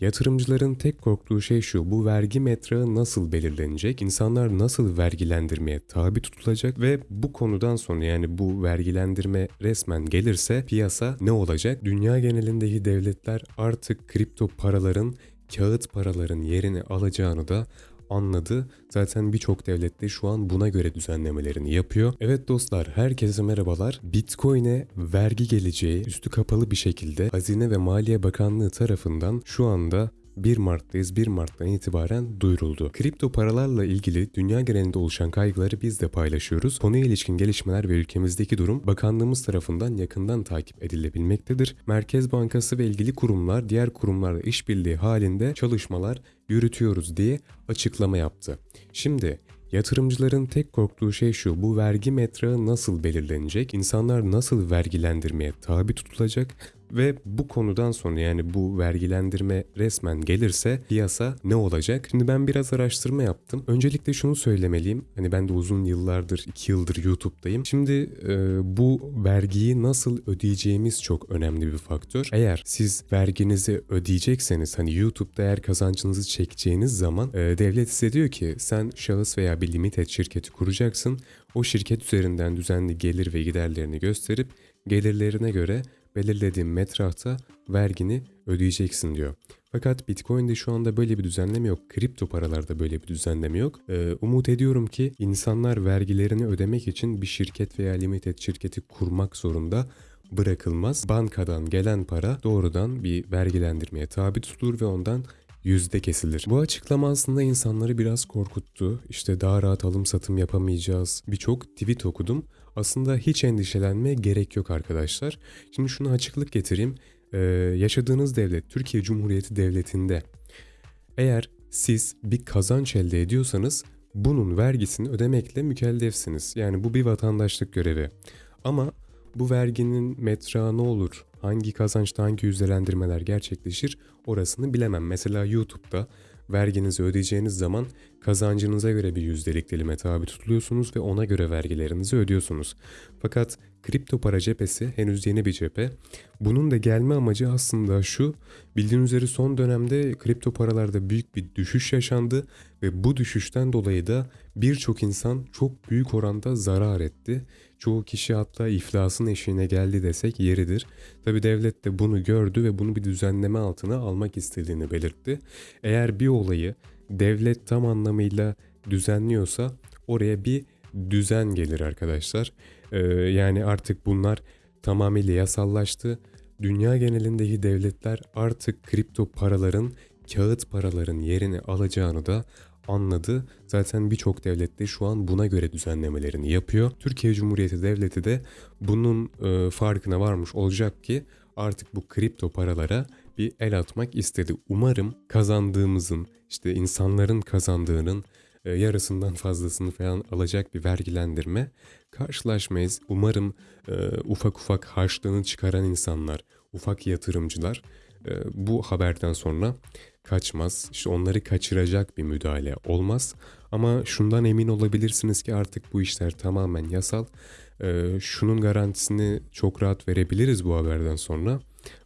Yatırımcıların tek korktuğu şey şu, bu vergi metrağı nasıl belirlenecek, insanlar nasıl vergilendirmeye tabi tutulacak ve bu konudan sonra yani bu vergilendirme resmen gelirse piyasa ne olacak? Dünya genelindeki devletler artık kripto paraların, kağıt paraların yerini alacağını da anladı. Zaten birçok devlet de şu an buna göre düzenlemelerini yapıyor. Evet dostlar herkese merhabalar. Bitcoin'e vergi geleceği üstü kapalı bir şekilde Hazine ve Maliye Bakanlığı tarafından şu anda 1 Mart'tayız. 1 Mart'tan itibaren duyuruldu. Kripto paralarla ilgili dünya genelinde oluşan kaygıları biz de paylaşıyoruz. Konuya ilişkin gelişmeler ve ülkemizdeki durum bakanlığımız tarafından yakından takip edilebilmektedir. Merkez Bankası ve ilgili kurumlar diğer kurumlarla işbirliği halinde çalışmalar yürütüyoruz diye açıklama yaptı. Şimdi Yatırımcıların tek korktuğu şey şu, bu vergi metrağı nasıl belirlenecek, insanlar nasıl vergilendirmeye tabi tutulacak ve bu konudan sonra yani bu vergilendirme resmen gelirse piyasa ne olacak? Şimdi ben biraz araştırma yaptım. Öncelikle şunu söylemeliyim. Hani ben de uzun yıllardır, 2 yıldır YouTube'dayım. Şimdi e, bu vergiyi nasıl ödeyeceğimiz çok önemli bir faktör. Eğer siz verginizi ödeyecekseniz hani YouTube'da eğer kazancınızı çekeceğiniz zaman e, devlet size diyor ki sen şahıs veya bir limited şirketi kuracaksın. O şirket üzerinden düzenli gelir ve giderlerini gösterip gelirlerine göre belirlediğin metrahta vergini ödeyeceksin diyor. Fakat Bitcoin'de şu anda böyle bir düzenleme yok. Kripto paralarda böyle bir düzenleme yok. Ee, umut ediyorum ki insanlar vergilerini ödemek için bir şirket veya limited şirketi kurmak zorunda bırakılmaz. Bankadan gelen para doğrudan bir vergilendirmeye tabi tutulur ve ondan yüzde kesilir. Bu açıklama aslında insanları biraz korkuttu. İşte daha rahat alım satım yapamayacağız. Birçok tweet okudum. Aslında hiç endişelenmeye gerek yok arkadaşlar. Şimdi şunu açıklık getireyim. Ee, yaşadığınız devlet, Türkiye Cumhuriyeti Devleti'nde eğer siz bir kazanç elde ediyorsanız bunun vergisini ödemekle mükellefsiniz. Yani bu bir vatandaşlık görevi. Ama bu verginin metrağı ne olur, hangi kazançta hangi yüzdelendirmeler gerçekleşir orasını bilemem. Mesela YouTube'da verginizi ödeyeceğiniz zaman kazancınıza göre bir yüzdelik dilime tabi tutuluyorsunuz ve ona göre vergilerinizi ödüyorsunuz. Fakat kripto para cephesi henüz yeni bir cephe. Bunun da gelme amacı aslında şu. Bildiğiniz üzere son dönemde kripto paralarda büyük bir düşüş yaşandı ve bu düşüşten dolayı da birçok insan çok büyük oranda zarar etti. Çoğu kişi hatta iflasın eşiğine geldi desek yeridir. Tabi devlet de bunu gördü ve bunu bir düzenleme altına almak istediğini belirtti. Eğer bir olayı devlet tam anlamıyla düzenliyorsa oraya bir düzen gelir arkadaşlar. Ee, yani artık bunlar tamamıyla yasallaştı. Dünya genelindeki devletler artık kripto paraların, kağıt paraların yerini alacağını da anladı. Zaten birçok devlet de şu an buna göre düzenlemelerini yapıyor. Türkiye Cumhuriyeti Devleti de bunun e, farkına varmış olacak ki artık bu kripto paralara bir el atmak istedi. Umarım kazandığımızın işte insanların kazandığının yarısından fazlasını falan alacak bir vergilendirme karşılaşmayız. Umarım e, ufak ufak harçlığını çıkaran insanlar, ufak yatırımcılar e, bu haberden sonra kaçmaz. İşte onları kaçıracak bir müdahale olmaz. Ama şundan emin olabilirsiniz ki artık bu işler tamamen yasal. E, şunun garantisini çok rahat verebiliriz bu haberden sonra.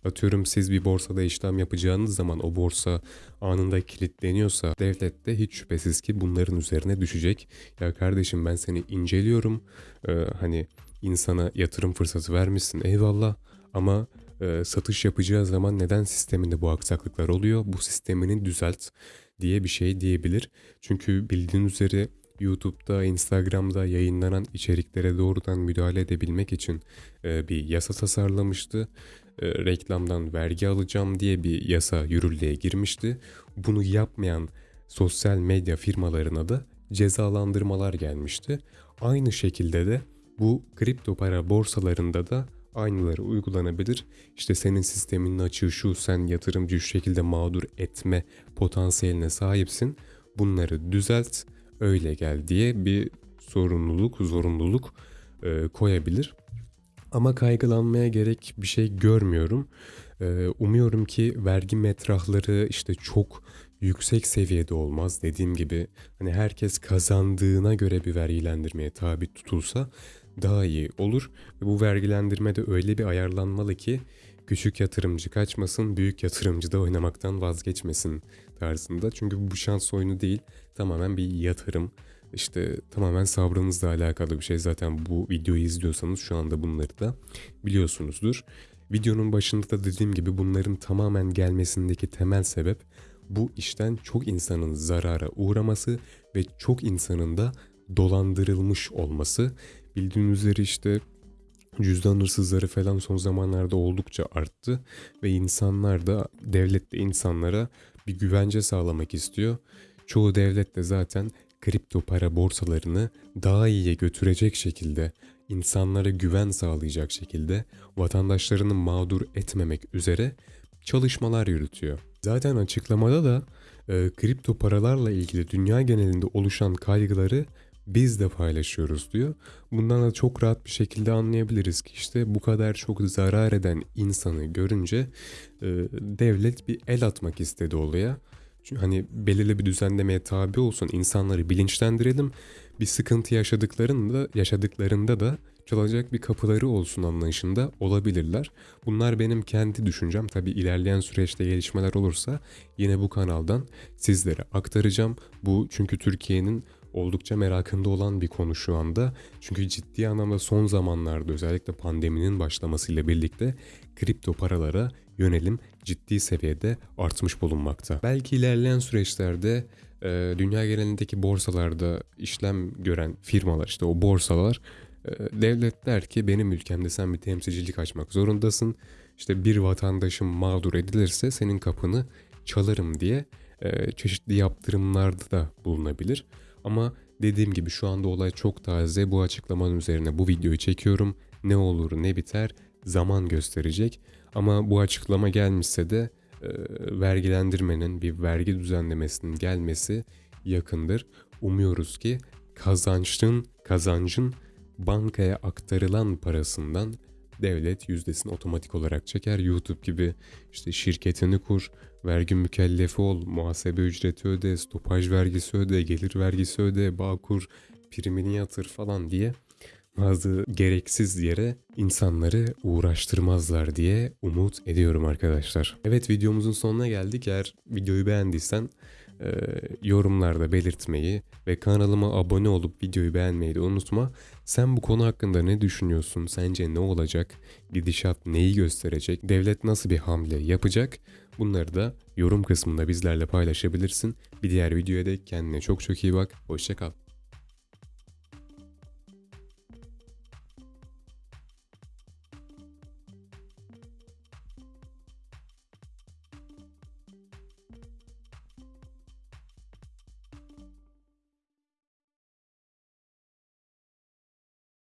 Atıyorum siz bir borsada işlem yapacağınız zaman o borsa anında kilitleniyorsa devlet de hiç şüphesiz ki bunların üzerine düşecek. Ya kardeşim ben seni inceliyorum. Ee, hani insana yatırım fırsatı vermişsin eyvallah ama e, satış yapacağı zaman neden sisteminde bu aksaklıklar oluyor? Bu sistemini düzelt diye bir şey diyebilir. Çünkü bildiğin üzere YouTube'da, Instagram'da yayınlanan içeriklere doğrudan müdahale edebilmek için e, bir yasa tasarlamıştı. E, reklamdan vergi alacağım diye bir yasa yürürlüğe girmişti. Bunu yapmayan sosyal medya firmalarına da cezalandırmalar gelmişti. Aynı şekilde de bu kripto para borsalarında da aynıları uygulanabilir. İşte senin sisteminin açığı şu, sen yatırımcı şu şekilde mağdur etme potansiyeline sahipsin. Bunları düzelt, öyle gel diye bir sorumluluk, zorunluluk e, koyabilir. Ama kaygılanmaya gerek bir şey görmüyorum. E, umuyorum ki vergi metrahları işte çok yüksek seviyede olmaz. Dediğim gibi hani herkes kazandığına göre bir vergilendirmeye tabi tutulsa daha iyi olur. Ve bu vergilendirme de öyle bir ayarlanmalı ki küçük yatırımcı kaçmasın, büyük yatırımcı da oynamaktan vazgeçmesin tarzında. Çünkü bu şans oyunu değil, tamamen bir yatırım. İşte tamamen sabrınızla alakalı bir şey. Zaten bu videoyu izliyorsanız şu anda bunları da biliyorsunuzdur. Videonun başında da dediğim gibi bunların tamamen gelmesindeki temel sebep bu işten çok insanın zarara uğraması ve çok insanın da dolandırılmış olması. Bildiğiniz üzere işte cüzdan hırsızları falan son zamanlarda oldukça arttı ve insanlar da devlet de insanlara bir güvence sağlamak istiyor. Çoğu devlet de zaten kripto para borsalarını daha iyiye götürecek şekilde, insanlara güven sağlayacak şekilde, vatandaşlarını mağdur etmemek üzere çalışmalar yürütüyor. Zaten açıklamada da e, kripto paralarla ilgili dünya genelinde oluşan kaygıları biz de paylaşıyoruz diyor. Bundan da çok rahat bir şekilde anlayabiliriz ki işte bu kadar çok zarar eden insanı görünce e, devlet bir el atmak istedi olaya. Çünkü hani belirli bir düzenlemeye tabi olsun insanları bilinçlendirelim. Bir sıkıntı yaşadıklarında yaşadıklarında da çalacak bir kapıları olsun anlayışında olabilirler. Bunlar benim kendi düşüncem. Tabi ilerleyen süreçte gelişmeler olursa yine bu kanaldan sizlere aktaracağım. Bu çünkü Türkiye'nin oldukça merakında olan bir konu şu anda. Çünkü ciddi anlamda son zamanlarda özellikle pandeminin başlamasıyla birlikte kripto paralara yönelim ciddi seviyede artmış bulunmakta. Belki ilerleyen süreçlerde e, dünya genelindeki borsalarda işlem gören firmalar işte o borsalar e, devlet der ki benim ülkemde sen bir temsilcilik açmak zorundasın. İşte bir vatandaşım mağdur edilirse senin kapını çalarım diye e, çeşitli yaptırımlarda da bulunabilir. Ama dediğim gibi şu anda olay çok taze. Bu açıklamanın üzerine bu videoyu çekiyorum. Ne olur ne biter zaman gösterecek. Ama bu açıklama gelmişse de e, vergilendirmenin bir vergi düzenlemesinin gelmesi yakındır. Umuyoruz ki kazançın kazancın bankaya aktarılan parasından devlet yüzdesini otomatik olarak çeker. YouTube gibi işte şirketini kur, vergi mükellefi ol, muhasebe ücreti öde, stopaj vergisi öde, gelir vergisi öde, bağ kur, primini yatır falan diye bazı gereksiz yere insanları uğraştırmazlar diye umut ediyorum arkadaşlar. Evet videomuzun sonuna geldik. Eğer videoyu beğendiysen e, yorumlarda belirtmeyi ve kanalıma abone olup videoyu beğenmeyi de unutma. Sen bu konu hakkında ne düşünüyorsun? Sence ne olacak? Gidişat neyi gösterecek? Devlet nasıl bir hamle yapacak? Bunları da yorum kısmında bizlerle paylaşabilirsin. Bir diğer videoya da kendine çok çok iyi bak. Hoşçakal.